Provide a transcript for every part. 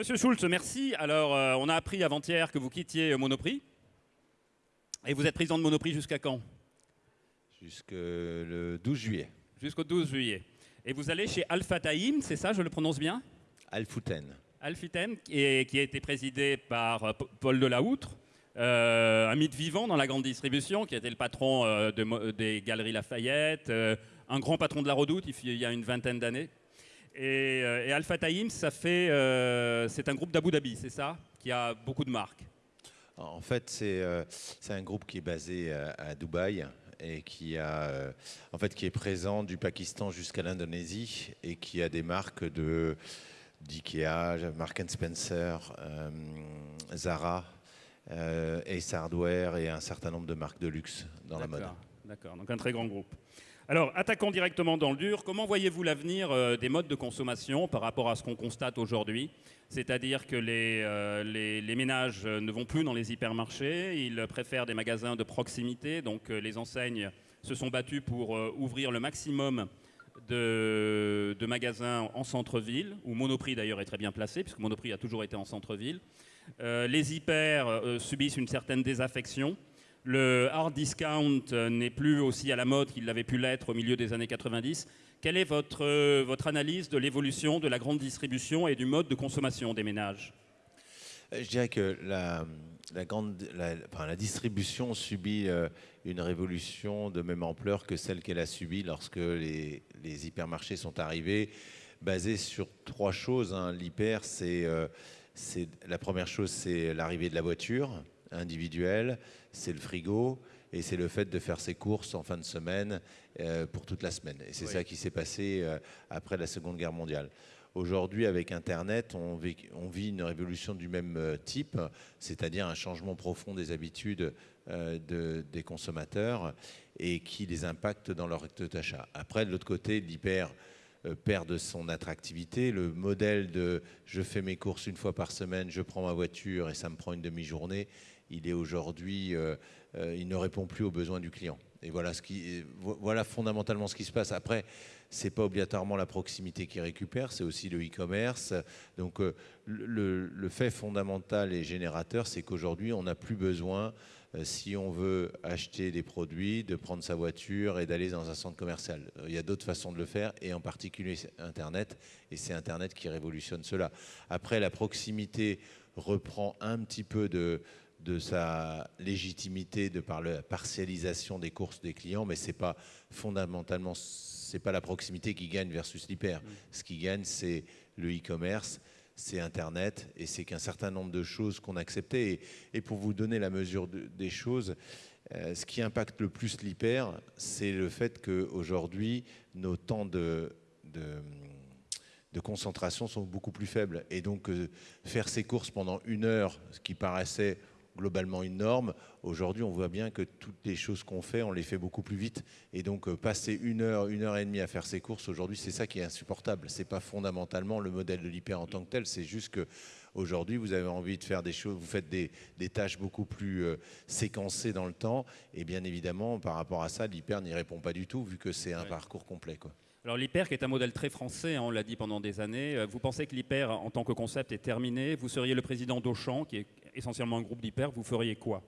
Monsieur Schulz, merci. Alors, euh, on a appris avant-hier que vous quittiez Monoprix. Et vous êtes président de Monoprix jusqu'à quand? Jusqu'au le 12 juillet. Jusqu'au 12 juillet. Et vous allez chez Alpha Taïm, c'est ça, je le prononce bien? Alfouten. Alphitem, qui, est- qui a été présidé par euh, Paul Delahoutre, euh, un mythe vivant dans la grande distribution, qui était le patron euh, de des Galeries Lafayette, euh, un grand patron de la Redoute il y a une vingtaine d'années. Et, euh, et Alpha Taïm, ça fait, euh, c'est un groupe d'Abu Dhabi, c'est ça, qui a beaucoup de marques. En fait, c'est euh, un groupe qui est basé à, à Dubaï et qui, a, en fait, qui est présent du Pakistan jusqu'à l'Indonésie et qui a des marques de d'IKEA, Mark Spencer, euh, Zara, euh, Ace Hardware et un certain nombre de marques de luxe dans la mode. D'accord, donc un très grand groupe. Alors, attaquons directement dans le dur. Comment voyez-vous l'avenir euh, des modes de consommation par rapport à ce qu'on constate aujourd'hui? C'est-à-dire que les, euh, ménages euh, ne vont plus dans les hypermarchés, ils préfèrent des magasins de proximité, donc les enseignes se sont battues pour ouvrir le maximum de, magasins en centre-ville, où Monoprix d'ailleurs est très bien placé, puisque Monoprix a toujours été en centre-ville. Les hyper subissent une certaine désaffection. Le hard discount euh, n'est plus aussi à la mode qu'il l'avait pu l'être au milieu des années 90. Quelle est votre, euh, votre analyse de l'évolution de la grande distribution et du mode de consommation des ménages? Euh, Je dirais que la, distribution subit une révolution de même ampleur que celle qu'elle a subie lorsque les, hypermarchés sont arrivés, basés sur trois choses. hein. L'hyper, c'est- la première chose, c'est l'arrivée de la voiture individuelle, c'est le frigo. Et c'est le fait de faire ses courses en fin de semaine euh, pour toute la semaine. Et c'est Oui. ça qui s'est passé euh, après la Seconde Guerre mondiale. Aujourd'hui, avec Internet, on vit, on vit une révolution du même euh, type, c'est-à-dire un changement profond des habitudes euh, de- des consommateurs et qui les impacte dans leur acte d'achat. Après, de l'autre côté, l'hyper perd de son attractivité. Le modèle de je fais mes courses une fois par semaine, je prends ma voiture et ça me prend une demi-journée, il est aujourd'hui, euh, euh, il ne répond plus aux besoins du client. Et voilà, ce fondamentalement ce qui se passe. Après, c'est pas obligatoirement la proximité qui récupère, c'est aussi le e-commerce. Donc, euh, le, fait fondamental et générateur, c'est qu'aujourd'hui, on n'a plus besoin, si on veut acheter des produits, de prendre sa voiture et d'aller dans un centre commercial. Il y a d'autres façons de le faire, et en particulier Internet, et c'est Internet qui révolutionne cela. Après, la proximité reprend un petit peu de, de sa légitimité de par la partialisation des courses des clients, mais c'est pas fondamentalement, c'est pas la proximité qui gagne versus l'hyper. Ce qui gagne, c'est le e-commerce, c'est Internet, et c'est qu'un certain nombre de choses qu'on acceptait. Et, et pour vous donner la mesure de- des choses, euh, ce qui impacte le plus l'hyper, c'est le fait qu'aujourd'hui, nos temps de, de, de concentration sont beaucoup plus faibles. Et donc, euh, faire ses courses pendant une heure, ce qui paraissait globalement une norme, aujourd'hui, on voit bien que toutes les choses qu'on fait, on les fait beaucoup plus vite. Et donc, euh, passer une heure, une heure et demie à faire ses courses, aujourd'hui, c'est ça qui est insupportable. C'est pas fondamentalement le modèle de l'hyper en tant que tel, c'est juste que Aujourd'hui, vous avez envie de faire des choses, vous faites des, des tâches beaucoup plus euh, séquencées dans le temps, et bien évidemment, par rapport à ça, l'hyper n'y répond pas du tout, vu que c'est un Ouais. parcours complet. Quoi. Alors l'hyper qui est un modèle très français, hein, on l'a dit pendant des années, euh, vous pensez que l'hyper en tant que concept est terminé? Vous seriez le président d'Auchan, qui est essentiellement un groupe d'hyper, vous feriez quoi?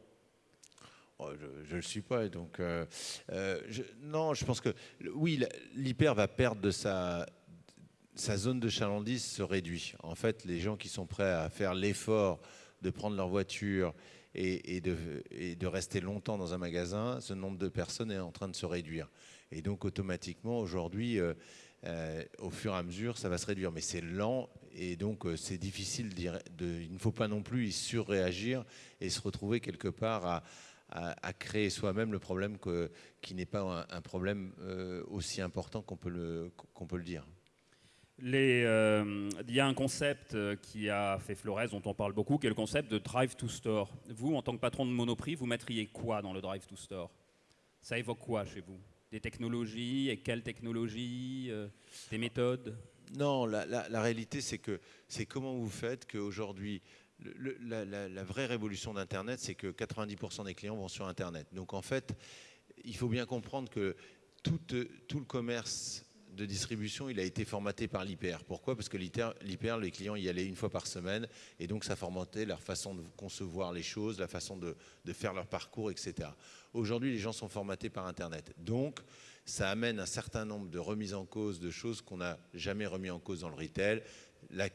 Oh, je ne le suis pas, donc euh, euh, non, je pense que oui, l'hyper va perdre de sa zone de chalandise se réduit. En fait, les gens qui sont prêts à faire l'effort de prendre leur voiture et de rester longtemps dans un magasin, ce nombre de personnes est en train de se réduire. Et donc automatiquement, aujourd'hui, euh, euh, au fur et à mesure, ça va se réduire. Mais c'est lent et donc euh, c'est difficile. De, il ne faut pas non plus y surréagir et se retrouver quelque part à, créer soi-même le problème qui n'est pas un, problème aussi important qu'on peut, le, dire. Il y a un concept qui a fait Flores, dont on parle beaucoup, qui est le concept de drive to store. Vous, en tant que patron de Monoprix, vous mettriez quoi dans le drive to store? Ça évoque quoi chez vous? Des technologies Et quelles technologies euh, Des méthodes? Non, la, la- réalité, c'est que c'est comment vous faites qu'aujourd'hui, la- la vraie révolution d'Internet, c'est que 90% des clients vont sur Internet. Donc en fait, il faut bien comprendre que tout, euh, tout le commerce de distribution, il a été formaté par l'IPR. Pourquoi? Parce que l'IPR, les clients y allaient une fois par semaine, et donc ça formatait leur façon de concevoir les choses, la façon de, faire leur parcours, etc. Aujourd'hui, les gens sont formatés par Internet. Donc, ça amène un certain nombre de remises en cause de choses qu'on n'a jamais remis en cause dans le retail. La,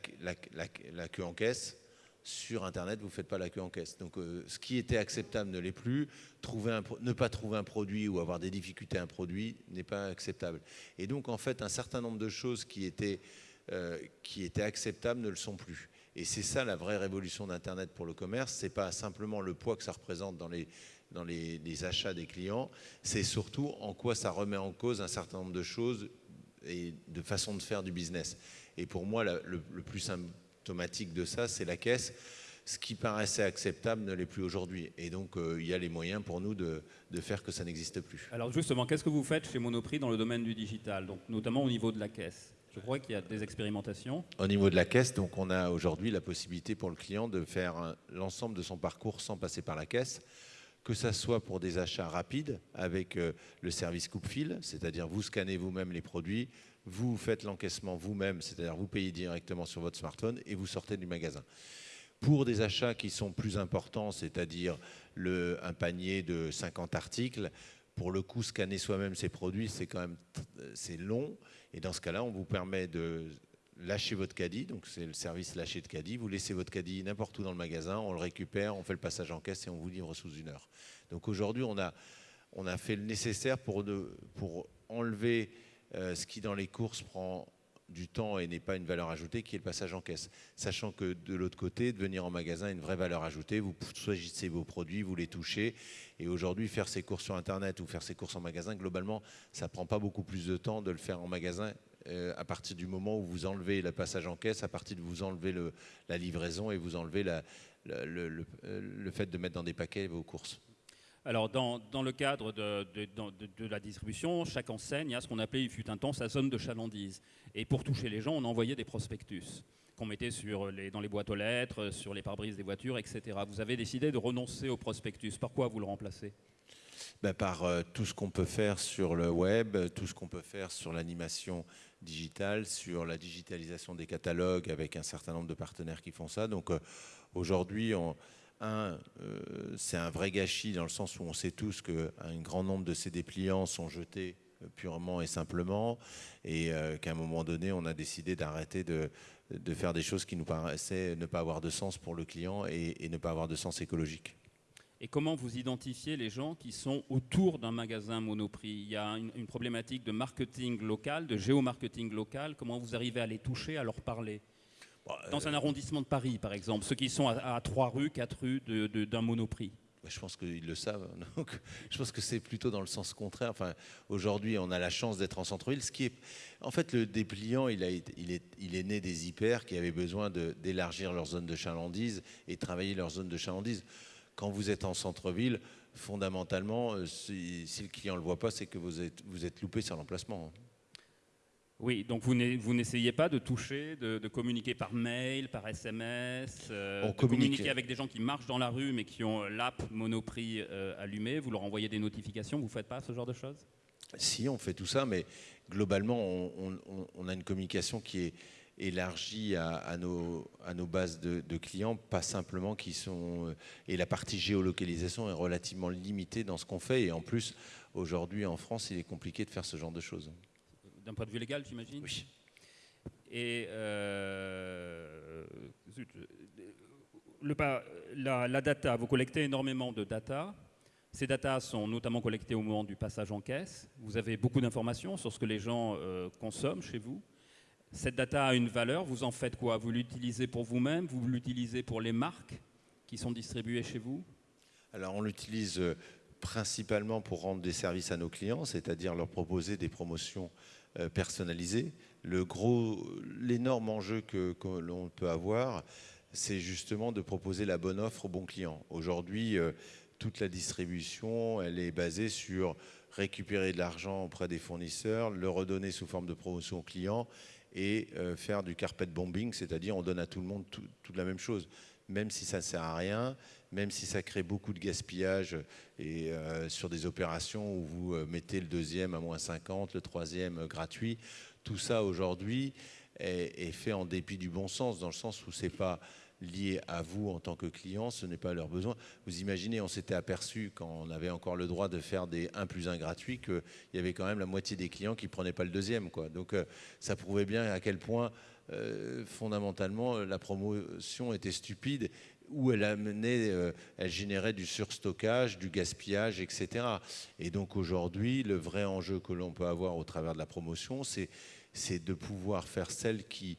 la queue en caisse, sur Internet, vous ne faites pas la queue en caisse. Donc euh, ce qui était acceptable ne l'est plus. Ne pas trouver un produit ou avoir des difficultés à un produit n'est pas acceptable. Et donc en fait, un certain nombre de choses qui étaient, euh, acceptables ne le sont plus. Et c'est ça la vraie révolution d'Internet pour le commerce. Ce n'est pas simplement le poids que ça représente dans les, achats des clients, c'est surtout en quoi ça remet en cause un certain nombre de choses et de façons de faire du business. Et pour moi, le plus simple automatique de ça, c'est la caisse. Ce qui paraissait acceptable ne l'est plus aujourd'hui. Et donc, euh, il y a les moyens pour nous de, faire que ça n'existe plus. Alors justement, qu'est-ce que vous faites chez Monoprix dans le domaine du digital, donc, notamment au niveau de la caisse je crois qu'il y a des expérimentations. Au niveau de la caisse, donc on a aujourd'hui la possibilité pour le client de faire l'ensemble de son parcours sans passer par la caisse, que ce soit pour des achats rapides avec euh, le service coupe-fil, c'est-à-dire vous scannez vous-même les produits, vous faites l'encaissement vous-même, c'est-à-dire vous payez directement sur votre smartphone et vous sortez du magasin. Pour des achats qui sont plus importants, c'est-à-dire un panier de 50 articles, pour le coup, scanner soi-même ces produits, c'est quand même c'est long. Et dans ce cas-là, on vous permet de lâcher votre caddie, donc c'est le service lâcher de caddie. Vous laissez votre caddie n'importe où dans le magasin, on le récupère, on fait le passage en caisse et on vous livre sous une heure. Donc aujourd'hui, on a, on a fait le nécessaire pour, pour enlever euh, ce qui dans les courses prend du temps et n'est pas une valeur ajoutée, qui est le passage en caisse. Sachant que de l'autre côté, de venir en magasin est une vraie valeur ajoutée. Vous choisissez vos produits, vous les touchez. Et aujourd'hui, faire ses courses sur Internet ou faire ses courses en magasin, globalement, ça ne prend pas beaucoup plus de temps de le faire en magasin euh, à partir du moment où vous enlevez le passage en caisse, à partir de vous enlevez la livraison et vous enlevez le fait de mettre dans des paquets vos courses. Alors, dans, le cadre de, la distribution, chaque enseigne a ce qu'on appelait, il fut un temps, sa zone de chalandise. Et pour toucher les gens, on envoyait des prospectus qu'on mettait sur les, dans les boîtes aux lettres, sur les pare-brises des voitures, etc. Vous avez décidé de renoncer au prospectus. Par quoi vous le remplacez? Ben Par euh, tout ce qu'on peut faire sur le web, tout ce qu'on peut faire sur l'animation digitale, sur la digitalisation des catalogues avec un certain nombre de partenaires qui font ça. Donc euh, aujourd'hui, on un, euh, c'est un vrai gâchis dans le sens où on sait tous qu'un grand nombre de ces dépliants sont jetés euh, purement et simplement, et euh, qu'à un moment donné, on a décidé d'arrêter de, faire des choses qui nous paraissaient ne pas avoir de sens pour le client et, ne pas avoir de sens écologique. Et comment vous identifiez les gens qui sont autour d'un magasin Monoprix? Il y a une, une, problématique de marketing local, de géomarketing local. Comment vous arrivez à les toucher, à leur parler? Dans un arrondissement de Paris, par exemple, ceux qui sont à, trois rues, quatre rues d'un monoprix je pense qu'ils le savent. Donc, je pense que c'est plutôt dans le sens contraire. Enfin, aujourd'hui, on a la chance d'être en centre-ville. Ce qui est, en fait, le dépliant, il, a, il, est, il est né des hyper qui avaient besoin d'élargir leur zone de chalandise et travailler leur zone de chalandise. Quand vous êtes en centre-ville, fondamentalement, euh, si, le client ne le voit pas, c'est que vous êtes, vous êtes loupé sur l'emplacement. Oui, donc vous n'essayez pas de toucher, de, communiquer par mail, par SMS, euh, de communiquer avec des gens qui marchent dans la rue mais qui ont l'app Monoprix euh, allumée, vous leur envoyez des notifications, vous ne faites pas ce genre de choses? Si, on fait tout ça, mais globalement, on, a une communication qui est élargie à, nos, bases de, clients, pas simplement qui sont... Euh, et la partie géolocalisation est relativement limitée dans ce qu'on fait, et en plus, aujourd'hui en France, il est compliqué de faire ce genre de choses d'un point de vue légal, j'imagine Oui. Et euh, le, la, la, data, vous collectez énormément de data. Ces data sont notamment collectées au moment du passage en caisse. Vous avez beaucoup d'informations sur ce que les gens euh, consomment chez vous. Cette data a une valeur. Vous en faites quoi? Vous l'utilisez pour vous-même? Vous l'utilisez pour les marques qui sont distribuées chez vous? Alors on l'utilise euh, principalement pour rendre des services à nos clients, c'est-à-dire leur proposer des promotions euh, personnalisé. Le gros, l'énorme enjeu que, l'on peut avoir, c'est justement de proposer la bonne offre au bon client. Aujourd'hui, euh, toute la distribution, elle est basée sur récupérer de l'argent auprès des fournisseurs, le redonner sous forme de promotion aux clients et euh, faire du carpet bombing, c'est-à-dire on donne à tout le monde toute la même chose. Même si ça ne sert à rien, même si ça crée beaucoup de gaspillage et sur des opérations où vous mettez le deuxième à moins 50, le troisième gratuit, tout ça aujourd'hui est, fait en dépit du bon sens, dans le sens où c'est pas lié à vous en tant que client, ce n'est pas leur besoin. Vous imaginez, on s'était aperçu quand on avait encore le droit de faire des 1 plus 1 gratuits qu'il y avait quand même la moitié des clients qui ne prenaient pas le deuxième. Quoi. Donc euh, ça prouvait bien à quel point euh, fondamentalement la promotion était stupide où elle amenait, euh, elle générait du surstockage, du gaspillage, etc. Et donc aujourd'hui, le vrai enjeu que l'on peut avoir au travers de la promotion, c'est de pouvoir faire celle qui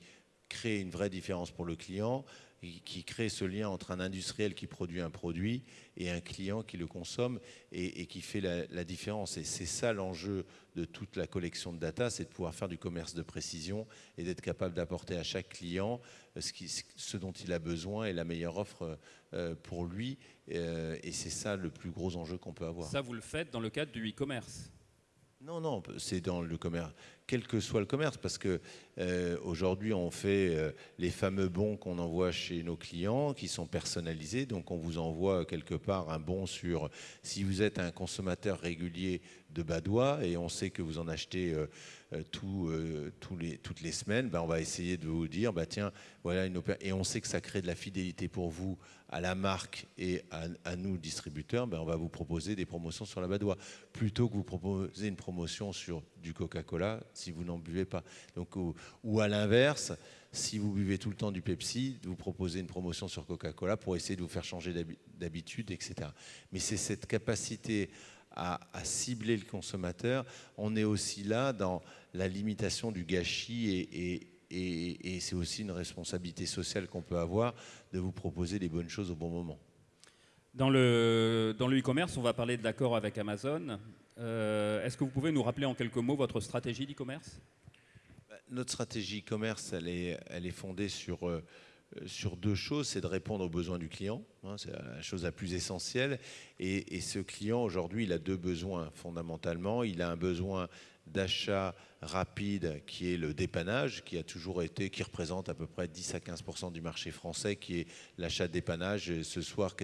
crée une vraie différence pour le client, qui crée ce lien entre un industriel qui produit un produit et un client qui le consomme et, qui fait la, différence. Et c'est ça l'enjeu de toute la collection de data, c'est de pouvoir faire du commerce de précision et d'être capable d'apporter à chaque client euh, ce, ce, dont il a besoin et la meilleure offre euh, pour lui. Euh, et c'est ça le plus gros enjeu qu'on peut avoir. Ça, vous le faites dans le cadre du e-commerce? Non, non, c'est dans le commerce, quel que soit le commerce, parce que euh, aujourd'hui on fait euh, les fameux bons qu'on envoie chez nos clients, qui sont personnalisés. Donc on vous envoie quelque part un bon sur si vous êtes un consommateur régulier de Badois et on sait que vous en achetez euh, toutes les semaines, ben on va essayer de vous dire, bah tiens, voilà une et on sait que ça crée de la fidélité pour vous à la marque et à, nous, distributeurs, ben on va vous proposer des promotions sur la Badois. Plutôt que vous proposer une promotion sur du Coca-Cola si vous n'en buvez pas. Donc, ou, à l'inverse, si vous buvez tout le temps du Pepsi, vous proposer une promotion sur Coca-Cola pour essayer de vous faire changer d'habitude, etc. Mais c'est cette capacité à, cibler le consommateur. On est aussi là dans la limitation du gâchis et c'est aussi une responsabilité sociale qu'on peut avoir de vous proposer les bonnes choses au bon moment. Dans le dans e-commerce, on va parler de l'accord avec Amazon. Euh, est-ce que vous pouvez nous rappeler en quelques mots votre stratégie d'e-commerce? Bah, Notre stratégie e-commerce, elle est, fondée sur, euh, sur deux choses. C'est de répondre aux besoins du client, hein, c'est la chose la plus essentielle. Et ce client, aujourd'hui, il a deux besoins fondamentalement. Il a un besoin d'achat rapide qui est le dépannage, qui a toujours été, qui représente à peu près 10 à 15% du marché français, qui est l'achat dépannage. ce soir,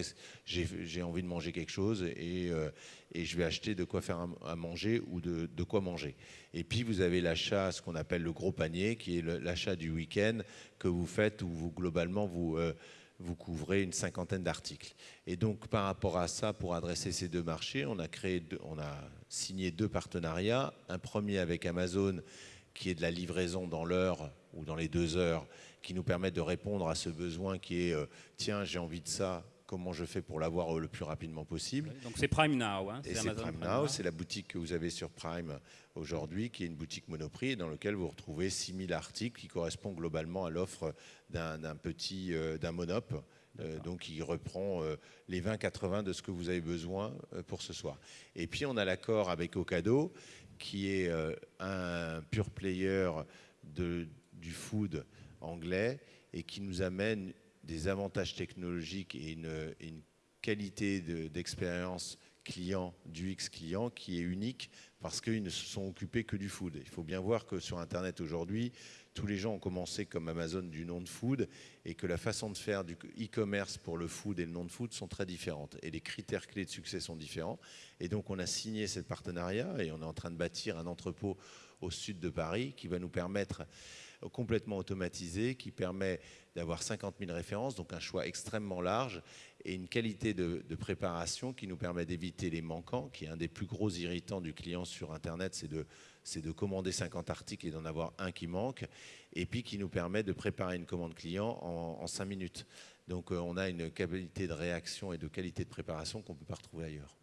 j'ai envie de manger quelque chose et, euh, et, je vais acheter de quoi faire à manger ou de, de quoi manger. Et puis vous avez l'achat, ce qu'on appelle le gros panier, qui est l'achat du week-end que vous faites où vous globalement vous euh, vous couvrez une cinquantaine d'articles. Et donc, par rapport à ça, pour adresser ces deux marchés, on a, créé on signé deux partenariats. Un premier avec Amazon, qui est de la livraison dans l'heure ou dans les deux heures, qui nous permet de répondre à ce besoin qui est euh, tiens, j'ai envie de ça, comment je fais pour l'avoir le plus rapidement possible. Donc c'est Prime Now. Hein, c'est Prime, Now, c'est la boutique que vous avez sur Prime aujourd'hui, qui est une boutique Monoprix, dans laquelle vous retrouvez 6000 articles qui correspondent globalement à l'offre d'un petit, euh, d'un Monop. Euh, donc il reprend euh, les 20-80 de ce que vous avez besoin pour ce soir. Et puis on a l'accord avec Ocado, qui est un pure player de, du food anglais et qui nous amène des avantages technologiques et une, qualité d'expérience client, du X client qui est unique parce qu'ils ne se sont occupés que du food. Il faut bien voir que sur Internet aujourd'hui, tous les gens ont commencé comme Amazon du non-food et que la façon de faire du e-commerce pour le food et le non-food sont très différentes et les critères clés de succès sont différents. Et donc on a signé ce partenariat et on est en train de bâtir un entrepôt au sud de Paris qui va nous permettre complètement automatisé qui permet d'avoir 50 000 références, donc un choix extrêmement large et une qualité de, préparation qui nous permet d'éviter les manquants, qui est un des plus gros irritants du client sur Internet, c'est de, de commander 50 articles et d'en avoir un qui manque, et puis qui nous permet de préparer une commande client en, en 5 minutes. Donc euh, on a une qualité de réaction et de qualité de préparation qu'on ne peut pas retrouver ailleurs.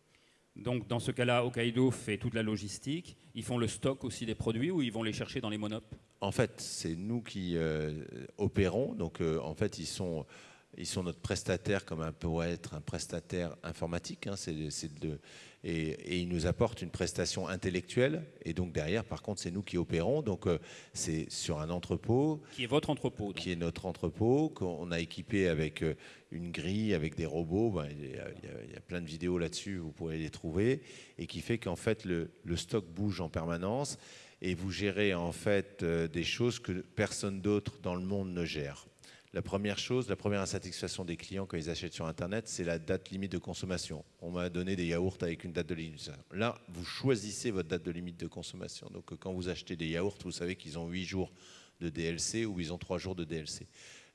Donc dans ce cas-là, Hokkaido fait toute la logistique. Ils font le stock aussi des produits ou ils vont les chercher dans les monopes En fait, c'est nous qui euh, opérons. Donc euh, en fait, ils sont, ils sont notre prestataire comme un peut être un prestataire informatique. Hein. de, et, ils nous apportent une prestation intellectuelle. Et donc derrière, par contre, c'est nous qui opérons. Donc euh, c'est sur un entrepôt. Qui est votre entrepôt. Qui est notre entrepôt, qu'on a équipé avec euh, une grille, avec des robots. Ben, il, y a, plein de vidéos là-dessus, vous pourrez les trouver. Et qui fait qu'en fait, le, stock bouge en permanence. Et vous gérez en fait euh, des choses que personne d'autre dans le monde ne gère. La première chose, la première insatisfaction des clients quand ils achètent sur Internet, c'est la date limite de consommation. On m'a donné des yaourts avec une date de limite. Là, vous choisissez votre date de limite de consommation. Donc quand vous achetez des yaourts, vous savez qu'ils ont 8 jours de DLC ou ils ont 3 jours de DLC.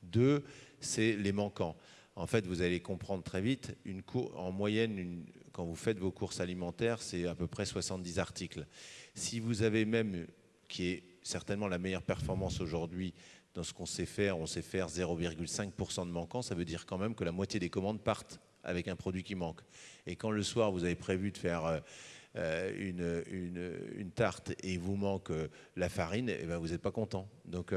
Deux, c'est les manquants. En fait, vous allez comprendre très vite, une en moyenne, quand vous faites vos courses alimentaires, c'est à peu près 70 articles. Si vous avez même, qui est certainement la meilleure performance aujourd'hui dans ce qu'on sait faire, on sait faire 0,5% de manquant, ça veut dire quand même que la moitié des commandes partent avec un produit qui manque. Et quand le soir, vous avez prévu de faire euh, euh, une, tarte et vous manque euh, la farine, eh ben vous n'êtes pas content. Donc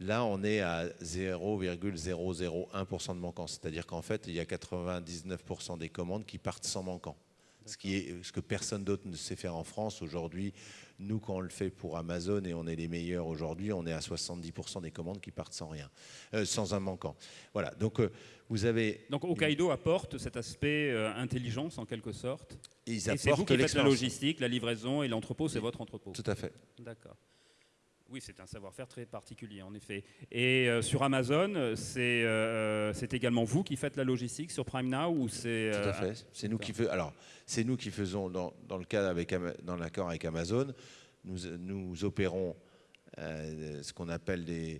là, on est à 0,001% de manquant. C'est-à-dire qu'en fait, il y a 99% des commandes qui partent sans manquant. Ce, qui est, ce que personne d'autre ne sait faire en France aujourd'hui. Nous, quand on le fait pour Amazon et on est les meilleurs aujourd'hui, on est à 70% des commandes qui partent sans rien, euh, sans un manquant. Voilà. Donc euh, vous avez. Donc Hokkaido apporte cet aspect euh, intelligence en quelque sorte. et c'est vous qui faites la logistique, la livraison et l'entrepôt, c'est votre entrepôt. Tout à fait. D'accord. Oui, c'est un savoir-faire très particulier, en effet. Et sur Amazon, c'est également vous qui faites la logistique sur Prime Now ou c'est Tout à fait. C'est nous qui faisons. Alors, c'est nous qui faisons dans, dans le cadre avec dans l'accord avec Amazon nous, opérons euh, ce qu'on appelle des, euh,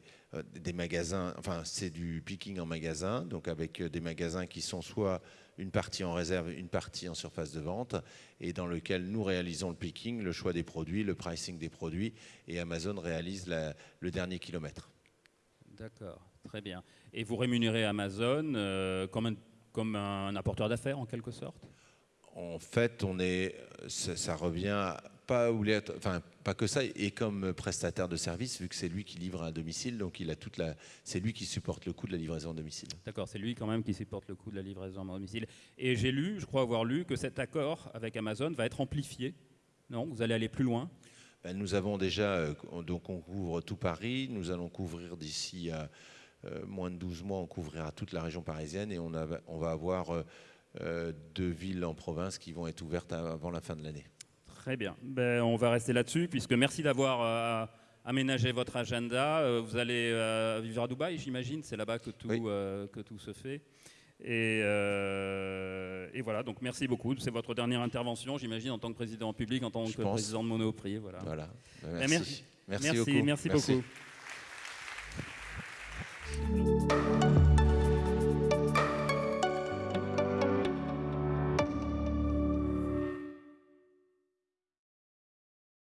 des, magasins, enfin c'est du picking en magasin, donc avec euh, des magasins qui sont soit une partie en réserve, une partie en surface de vente, et dans lequel nous réalisons le picking, le choix des produits, le pricing des produits, et Amazon réalise le dernier kilomètre. D'accord, très bien. Et vous rémunérez Amazon comme, un, comme un apporteur d'affaires en quelque sorte? En fait, on est, ça, ça revient pas, enfin, pas que ça, et comme prestataire de service, vu que c'est lui qui livre à domicile, donc il a toute la, c'est lui qui supporte le coût de la livraison à domicile. D'accord, c'est lui quand même qui supporte le coût de la livraison à domicile. Et j'ai lu, je crois avoir lu, que cet accord avec Amazon va être amplifié. Non, vous allez aller plus loin? Ben, nous avons déjà, euh, donc on couvre tout Paris, nous allons couvrir d'ici à euh, moins de 12 mois, on couvrira toute la région parisienne et on, on va avoir euh, deux villes en province qui vont être ouvertes avant la fin de l'année. Très bien. Ben, on va rester là-dessus, puisque merci d'avoir euh, aménagé votre agenda. Euh, vous allez euh, vivre à Dubaï, j'imagine. C'est là-bas que, tout, que tout se fait. Et, et, voilà, donc merci beaucoup. C'est votre dernière intervention, j'imagine, en tant que président public, en tant que président de Monoprix. Voilà. voilà. Ben, merci. merci. Merci, merci, beaucoup.